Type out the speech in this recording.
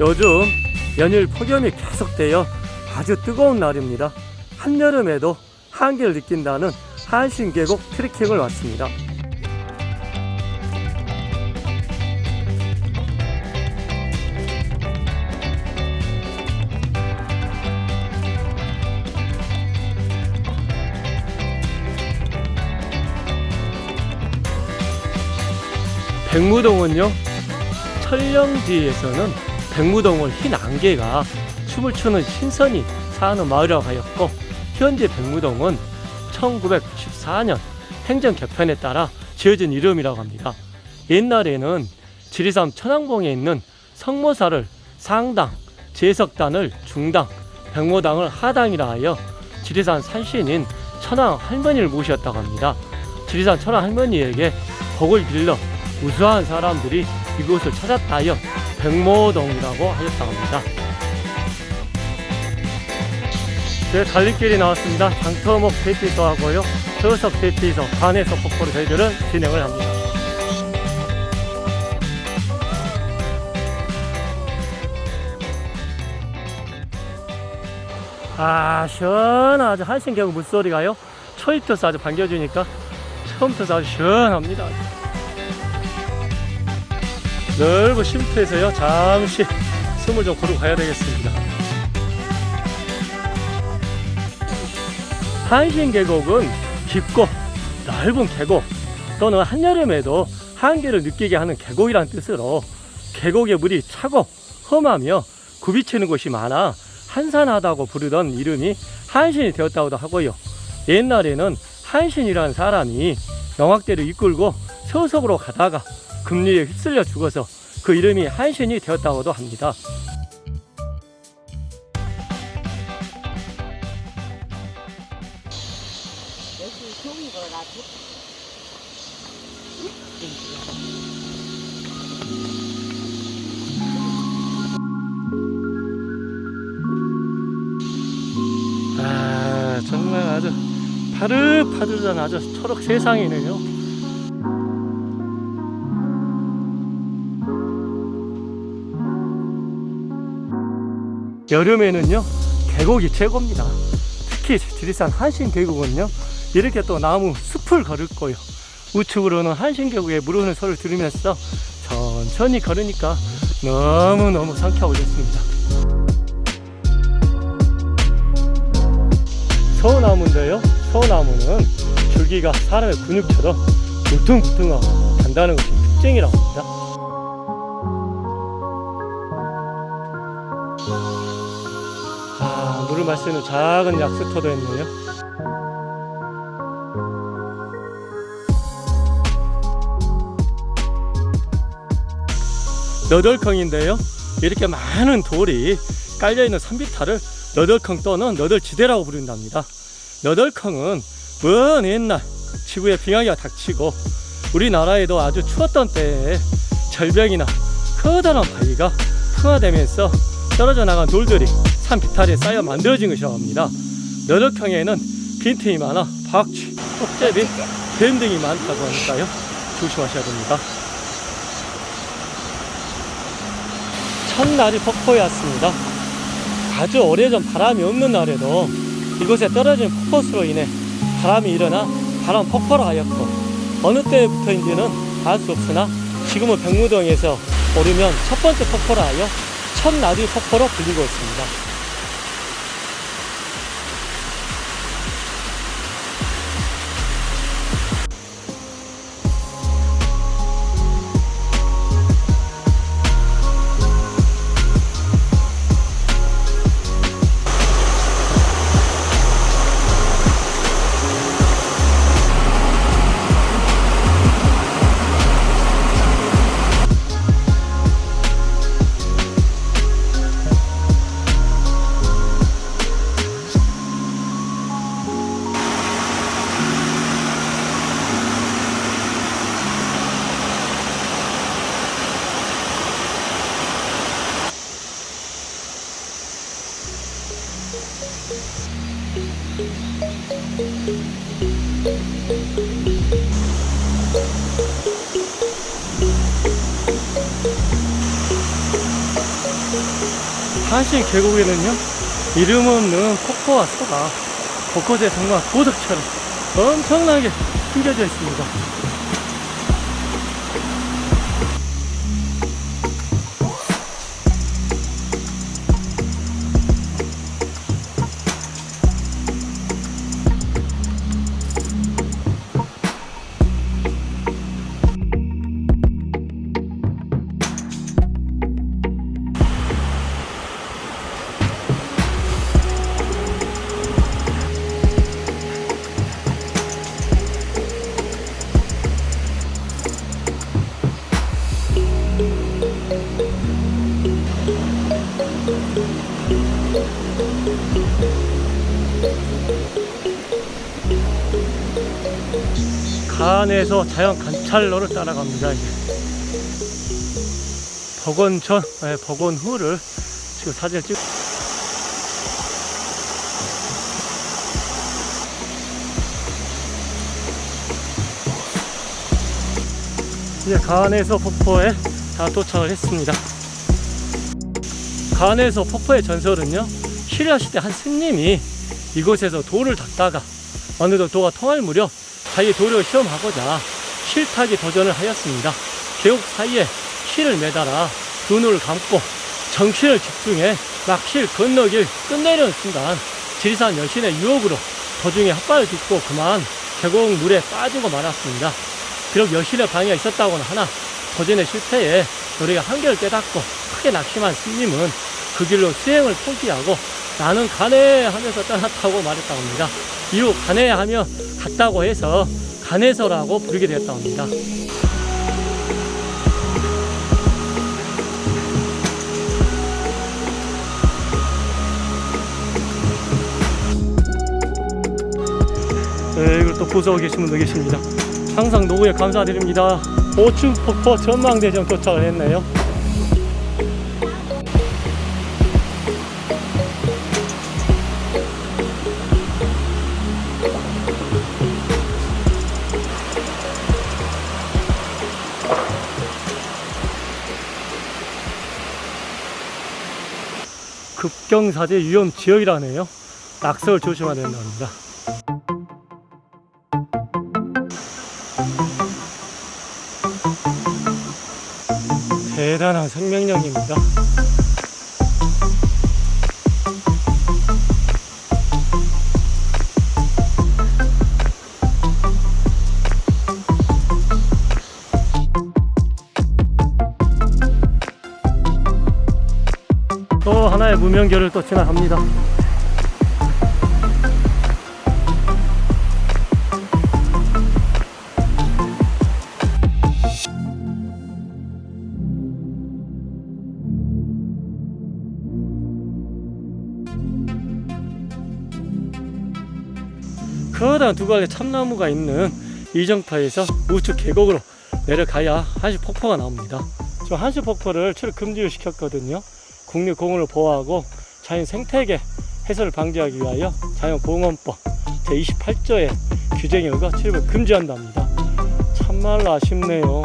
요즘 연일 폭염이 계속되어 아주 뜨거운 날입니다. 한여름에도 한기를 느낀다는 한신계곡 트레킹을 왔습니다. 백무동은요 철령지에서는 백무동을 흰 안개가 춤을 추는 신선이 사는 마을이라고 하였고 현재 백무동은 1994년 행정 개편에 따라 지어진 이름이라고 합니다. 옛날에는 지리산 천왕봉에 있는 성모사를 상당, 제석단을 중당, 백모당을 하당이라 하여 지리산 산신인 천왕 할머니를 모셨다고 합니다. 지리산 천왕 할머니에게 복을 빌러 우수한 사람들이 이곳을 찾았다 하여 백모동이라고 하였다고 합니다. 네, 갈림길이 나왔습니다. 장터목 대피소 하고요. 저석 대피소, 관에서 폭포로 저희들은 진행을 합니다. 아, 시원하죠. 한신계곡 물소리가요. 초입터서 아주 반겨주니까 처음부터 아주 시원합니다. 넓은 쉼터에서요. 잠시 숨을 좀 고르고 가야 되겠습니다. 한신 계곡은 깊고 넓은 계곡 또는 한여름에도 한계를 느끼게 하는 계곡이란 뜻으로 계곡의 물이 차고 험하며 굽이치는 곳이 많아 한산하다고 부르던 이름이 한신이 되었다고도 하고요. 옛날에는 한신이라는 사람이 영학대를 이끌고 서석으로 가다가 금리에 휩쓸려 죽어서 그 이름이 한신이 되었다고도 합니다. 아 정말 아주 파릇파릇한 아주 초록 세상이네요 여름에는요 계곡이 최고입니다 특히 지리산 한신계곡은요 이렇게 또 나무 숲을 걸을 거요 우측으로는 한신계곡의 물 흐르는 소리를 들으면서 천천히 걸으니까 너무너무 상쾌하고 좋습니다 서우나무인데요. 서우나무는 줄기가 사람의 근육처럼 울퉁불퉁하고 단단한 것이 특징이라고 합니다. 마시는 작은 약수터도 있네요. 너덜컹인데요. 이렇게 많은 돌이 깔려있는 산비탈을 너덜컹 또는 너덜지대라고 부른답니다. 너덜컹은 먼 옛날 지구에 빙하기가 닥치고 우리나라에도 아주 추웠던 때에 절벽이나 커다란 바위가 풍화되면서 떨어져 나간 돌들이 산 비탈에 쌓여 만들어진 것이라고 합니다. 너덜컹에는 빈틈이 많아 박쥐, 쪽제비, 뱀 등이 많다고 하니까요. 조심하셔야 됩니다. 첫날이 폭포에 왔습니다. 아주 오래전 바람이 없는 날에도 이곳에 떨어진 폭포수로 인해 바람이 일어나 바람 폭포로 하였고 어느 때부터인지는 알 수 없으나 지금은 백무동에서 오르면 첫 번째 폭포로 하여 첫나비 폭포로 불리고 있습니다. 한신 계곡에는요 이름 없는 폭포와 소가 곳곳에 정말 보석처럼 엄청나게 숨겨져 있습니다. 간에서 자연 관찰로를 따라갑니다. 복원 전, 네, 복원 후를 지금 사진을 찍. 이제 간에서 폭포에 다 도착을 했습니다. 간에서 폭포의 전설은요, 신라 시대 한 스님이 이곳에서 돌을 닦다가 어느덧 도가 통할 무렵 자기 도를 시험하고자 실타기 도전을 하였습니다. 계곡 사이에 실을 매달아 두 눈을 감고 정신을 집중해 막 실 건너길 끝내려는 순간 지리산 여신의 유혹으로 도중에 헛발을 딛고 그만 계곡 물에 빠지고 말았습니다. 비록 여신의 방해가 있었다고는 하나 도전의 실패에 노래가 한계를 깨닫고 크게 낙심한 스님은 그 길로 수행을 포기하고 나는 가네 하면서 떠났다고 말했다고 합니다. 이후 가네 하며 갔다고 해서 가네서라고 부르게 되었다고 합니다. 네, 이걸 또 보수하고 계신 분도 계십니다. 항상 노후에 감사드립니다. 5층 폭포 전망대점 도착을 했네요. 급경사제 위험 지역이라네요. 낙석을 조심해야 된다고 합니다. 대단한 생명력입니다. 무명결을 또 지나갑니다. 커다란 두 갈래 참나무가 있는 이정파에서 우측 계곡으로 내려가야 한시 폭포가 나옵니다. 지금 한시 폭포를 출입 금지를 시켰거든요. 국립공원을 보호하고 자연 생태계 해소를 방지하기 위하여 자연공원법 제28조의 규정에 의거 출입을 금지한답니다. 참말로 아쉽네요.